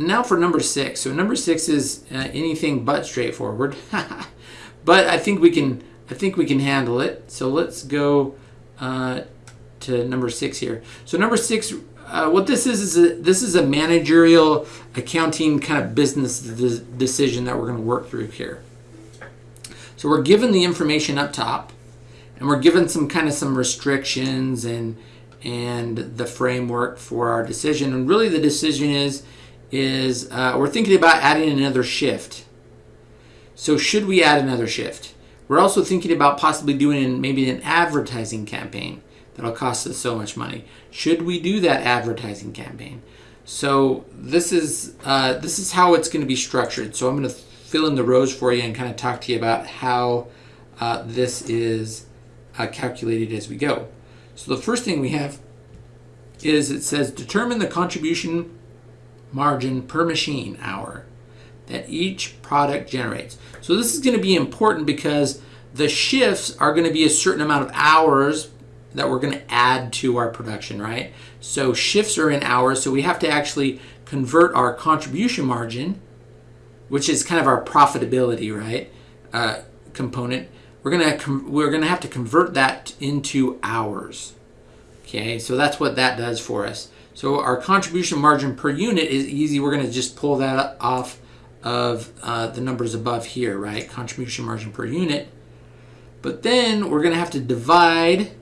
And now for number six. So number six is uh, anything but straightforward, but I think we can. I think we can handle it. So let's go uh, to number six here. So number six, uh, what this is is a, this is a managerial accounting kind of business de- decision that we're going to work through here. So we're given the information up top, and we're given some kind of some restrictions and and the framework for our decision. And really, the decision is is uh, we're thinking about adding another shift. So should we add another shift? We're also thinking about possibly doing maybe an advertising campaign that'll cost us so much money. Should we do that advertising campaign? So this is uh, this is how it's going to be structured. So I'm going to fill in the rows for you and kind of talk to you about how uh, this is uh, calculated as we go. So the first thing we have is it says determine the contribution margin per machine hour that each product generates. So this is going to be important because the shifts are going to be a certain amount of hours that we're going to add to our production, right? So shifts are in hours, so we have to actually convert our contribution margin, which is kind of our profitability, right? Uh, component. We're gonna we're gonna have to convert that into hours. Okay, so that's what that does for us. So our contribution margin per unit is easy. We're gonna just pull that off of uh, the numbers above here, right? Contribution margin per unit. But then we're going to have to divide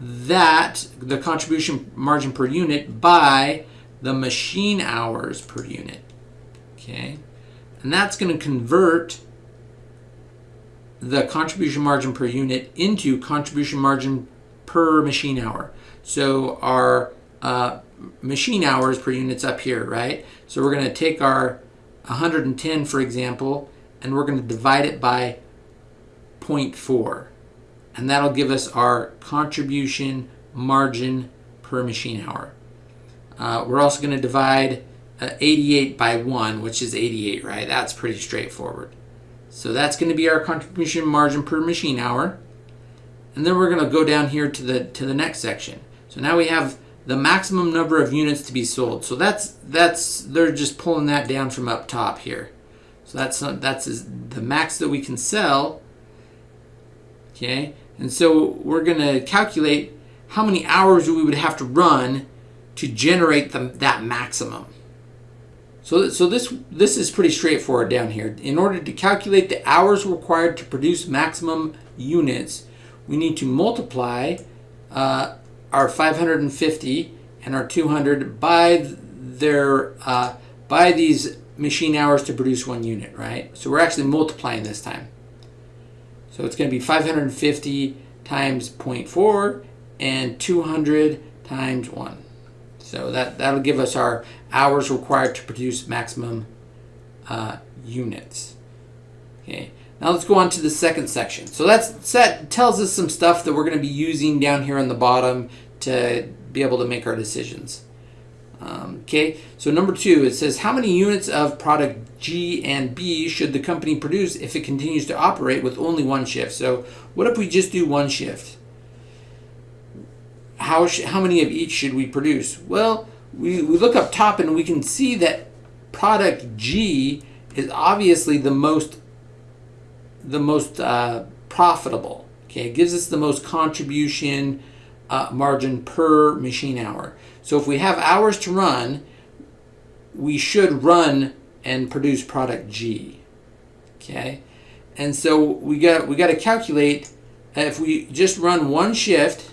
that, the contribution margin per unit, by the machine hours per unit. Okay? And that's going to convert the contribution margin per unit into contribution margin per machine hour. So our uh, machine hours per unit's up here, right? So we're going to take our 110, for example, and we're going to divide it by 0.4. And that'll give us our contribution margin per machine hour. Uh, we're also going to divide uh, 88 by 1, which is 88, right? That's pretty straightforward. So that's going to be our contribution margin per machine hour. And then we're going to go down here to the to the next section. So now we have the maximum number of units to be sold. So that's that's they're just pulling that down from up top here. So that's that's the max that we can sell. Okay, and so we're going to calculate how many hours we would have to run to generate the, that maximum. So, so this this is pretty straightforward down here. In order to calculate the hours required to produce maximum units, we need to multiply uh, our 550 and our 200 by their uh, by these machine hours to produce one unit, right? So we're actually multiplying this time. So it's going to be 550 times 0.4 and 200 times 1. So that, that'll give us our hours required to produce maximum uh, units. Okay. Now let's go on to the second section. So that's, that tells us some stuff that we're going to be using down here on the bottom to be able to make our decisions. Um, okay, so number two, it says how many units of product G and B should the company produce if it continues to operate with only one shift? So what if we just do one shift? How, how many of each should we produce? Well, we, we look up top and we can see that product G is obviously the most the most uh, profitable. Okay, it gives us the most contribution uh, margin per machine hour. So if we have hours to run, we should run and produce product G. Okay, and so we got we got to calculate if we just run one shift,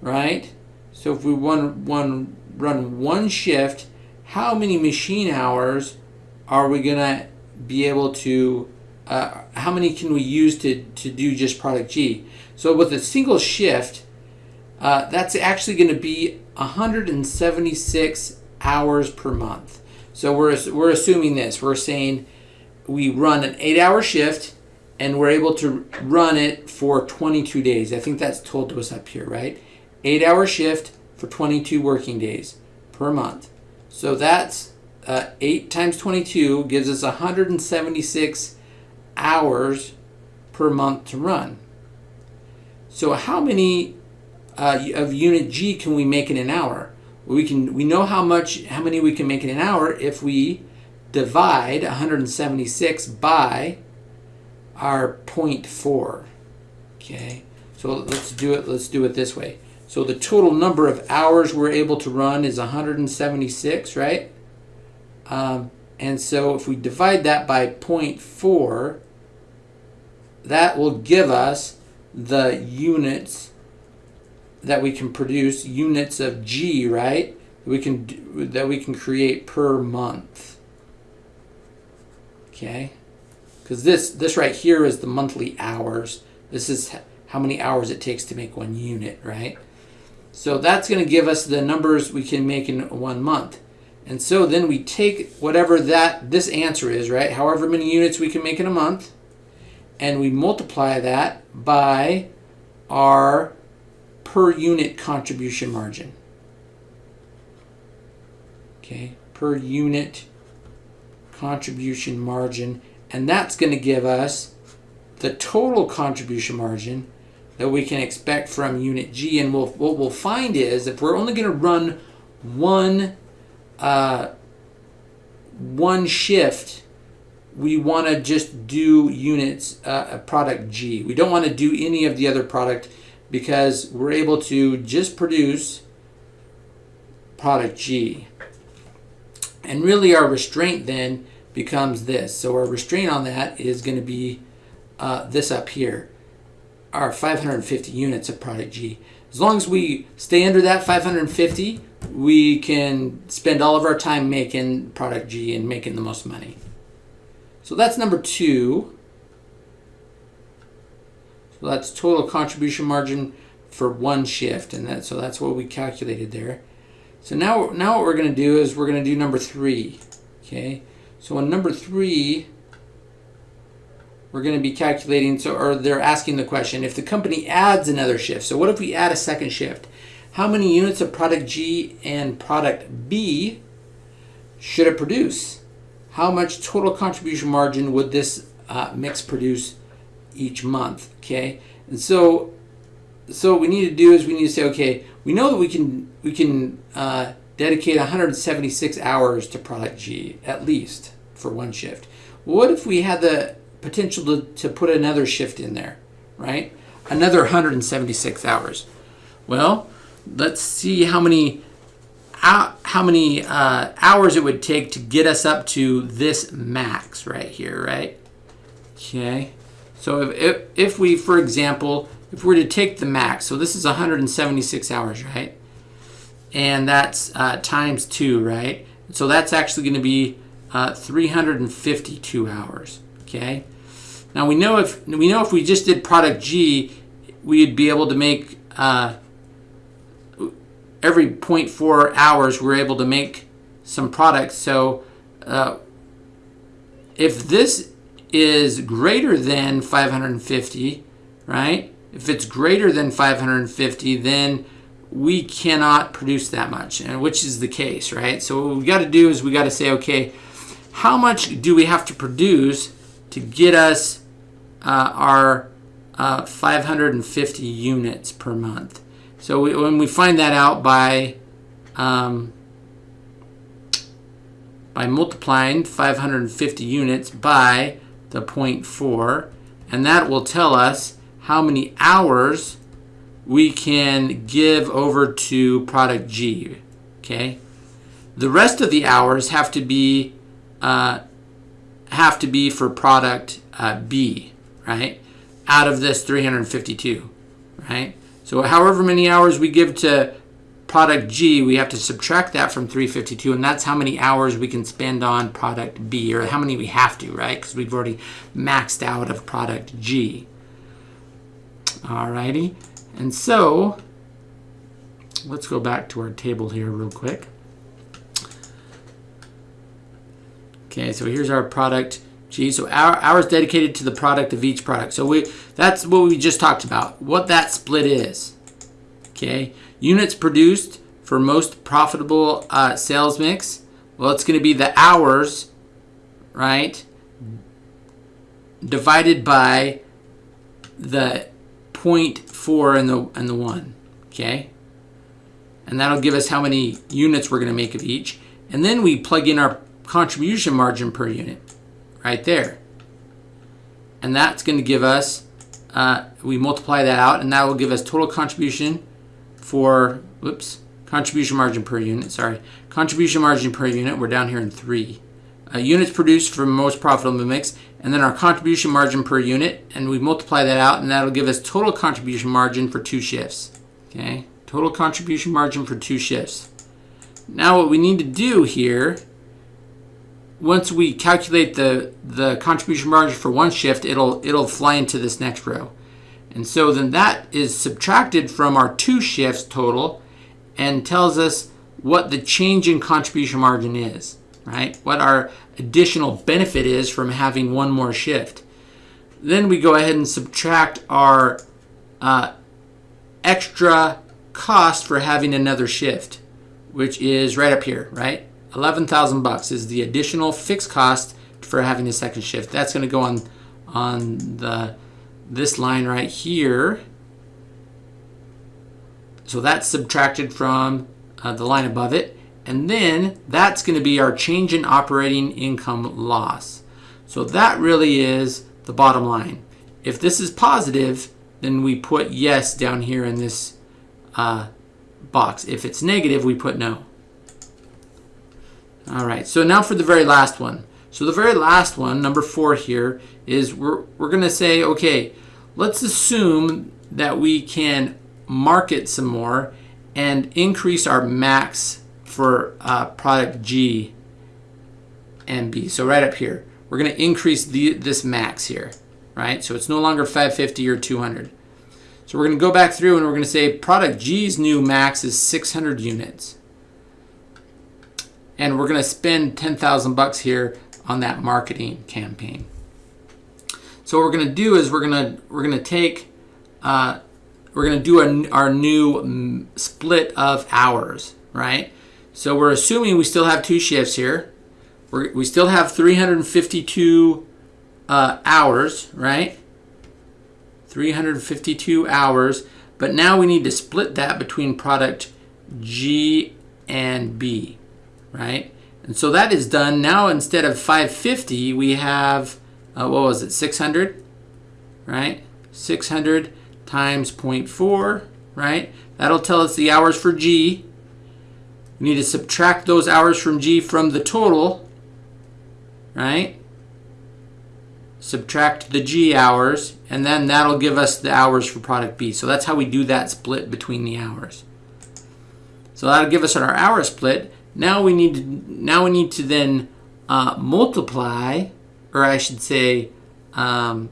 right? So if we run one run one shift, how many machine hours are we gonna be able to? Uh, how many can we use to to do just product G? So with a single shift, uh, that's actually going to be 176 hours per month. So we're, we're assuming this. We're saying we run an eight hour shift and we're able to run it for 22 days. I think that's told to us up here, right? Eight hour shift for 22 working days per month. So that's uh, 8 times 22 gives us 176 hours per month to run. So how many uh, of unit G can we make in an hour? we can we know how much how many we can make in an hour if we divide 176 by our 0.4. Okay, so let's do it. Let's do it this way. So the total number of hours we're able to run is 176, right? Um, and so if we divide that by 0.4, that will give us the units that we can produce, units of G, right? We can do, that we can create per month. Okay, because this this right here is the monthly hours. This is how many hours it takes to make one unit, right? So that's going to give us the numbers we can make in one month. And so then we take whatever that this answer is, right? However many units we can make in a month, and we multiply that by our per unit contribution margin. Okay, per unit contribution margin, and that's going to give us the total contribution margin that we can expect from unit G. And we'll, what we'll find is if we're only going to run one uh, one shift, we want to just do units uh, product G. We don't want to do any of the other product because we're able to just produce product G. And really our restraint then becomes this. So our restraint on that is going to be uh, this up here, our 550 units of product G. As long as we stay under that 550, we can spend all of our time making product G and making the most money. So that's number two. So that's total contribution margin for one shift, and that so that's what we calculated there. So now, now what we're going to do is we're going to do number three. Okay, so on number three, we're going to be calculating. So, or they're asking the question: if the company adds another shift, so what if we add a second shift? How many units of product G and product B should it produce? How much total contribution margin would this uh, mix produce each month? Okay, and so so what we need to do is we need to say, okay, we know that we can we can uh, dedicate 176 hours to product G at least for one shift. What if we had the potential to, to put another shift in there, right? Another 176 hours. Well, let's see how many how many uh, hours it would take to get us up to this max right here, right? Okay. So if, if, if we, for example, if we were to take the max, so this is 176 hours, right? And that's uh, times two, right? So that's actually going to be uh, 352 hours, okay? Now we know if we know if we just did product G, we'd be able to make uh, every 0.4 hours we're able to make some products. So uh, if this is greater than 550, right? If it's greater than 550, then we cannot produce that much, and which is the case, right? So what we got to do is we got to say, okay, how much do we have to produce to get us uh, our uh, 550 units per month? So we, when we find that out by um, by multiplying 550 units by the 0.4, and that will tell us how many hours we can give over to product G. Okay, the rest of the hours have to be uh, have to be for product uh, B, right? Out of this 352, right? So however many hours we give to product G, we have to subtract that from 352, and that's how many hours we can spend on product B, or how many we have to, right? Because we've already maxed out of product G. Alrighty, and so let's go back to our table here real quick. Okay, so here's our product G. So our hours dedicated to the product of each product. So we that's what we just talked about. What that split is. Okay, units produced for most profitable uh, sales mix. Well, it's going to be the hours, right? Divided by the 0.4 and the and the 1, okay? and that'll give us how many units we're going to make of each. And then we plug in our contribution margin per unit right there. And that's going to give us, uh, we multiply that out, and that will give us total contribution for, whoops, contribution margin per unit, sorry. Contribution margin per unit, we're down here in three. Uh, units produced from most profitable mix, and then our contribution margin per unit, and we multiply that out, and that'll give us total contribution margin for two shifts. Okay, total contribution margin for two shifts. Now what we need to do here, once we calculate the, the contribution margin for one shift, it'll, it'll fly into this next row. And so then that is subtracted from our two shifts total and tells us what the change in contribution margin is, right? What our additional benefit is from having one more shift. Then we go ahead and subtract our uh, extra cost for having another shift, which is right up here, right? 11,000 bucks is the additional fixed cost for having a second shift. That's going to go on on the this line right here. So that's subtracted from uh, the line above it. And then that's going to be our change in operating income loss. So that really is the bottom line. If this is positive, then we put yes down here in this uh, box. If it's negative, we put no. All right, so now for the very last one. So the very last one, number four here, is we're, we're going to say, okay, let's assume that we can market some more and increase our max for uh, product G and B. So right up here, we're going to increase the, this max here, right? So it's no longer 550 or 200. So we're going to go back through and we're going to say product G's new max is 600 units. And we're going to spend 10,000 bucks here on that marketing campaign. So what we're going to do is we're going to we're going to take uh, we're going to do a, our new mm, split of hours, right? So we're assuming we still have two shifts here. We're, we still have 352 uh, hours, right? 352 hours, but now we need to split that between product G and B, right? And so that is done. Now instead of 550, we have, uh, what was it, 600, right? 600 times 0.4, right? That'll tell us the hours for G. We need to subtract those hours from G from the total, right? subtract the G hours, and then that'll give us the hours for product B. So that's how we do that split between the hours. So that'll give us our hour split. Now we need to now we need to then uh, multiply, or I should say, um,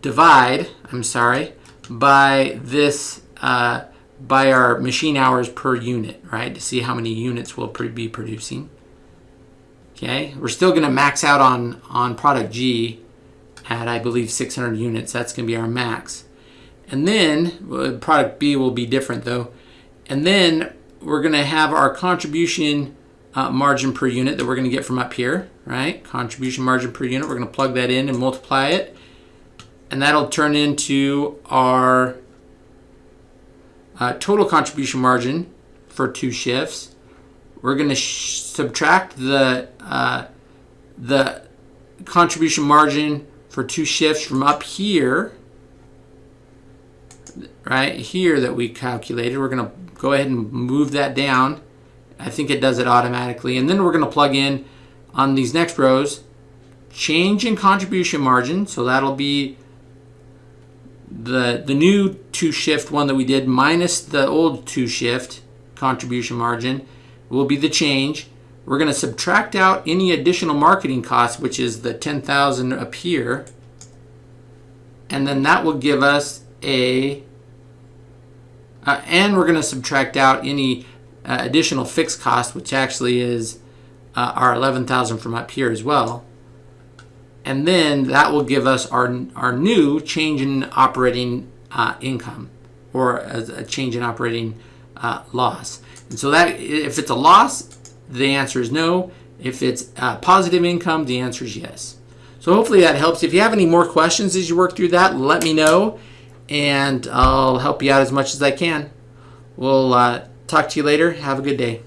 divide. I'm sorry, by this uh, by our machine hours per unit, right? To see how many units we'll be producing. Okay, we're still going to max out on, on product G at, I believe, 600 units. That's going to be our max. And then product B will be different though. And then we're going to have our contribution uh, margin per unit that we're going to get from up here, right? Contribution margin per unit. We're going to plug that in and multiply it. And that'll turn into our uh, total contribution margin for two shifts we're going to subtract the uh, the contribution margin for two shifts from up here, right here that we calculated. We're going to go ahead and move that down. I think it does it automatically. And then we're going to plug in on these next rows, change in contribution margin. So that'll be the, the new two shift one that we did minus the old two shift contribution margin will be the change. We're going to subtract out any additional marketing costs, which is the 10,000 up here. And then that will give us a, uh, and we're going to subtract out any uh, additional fixed cost, which actually is uh, our 11,000 from up here as well. And then that will give us our, our new change in operating uh, income or a, a change in operating uh, loss. And so that if it's a loss, the answer is no. If it's positive income, the answer is yes. So hopefully that helps. If you have any more questions as you work through that, let me know. And I'll help you out as much as I can. We'll uh, talk to you later. Have a good day.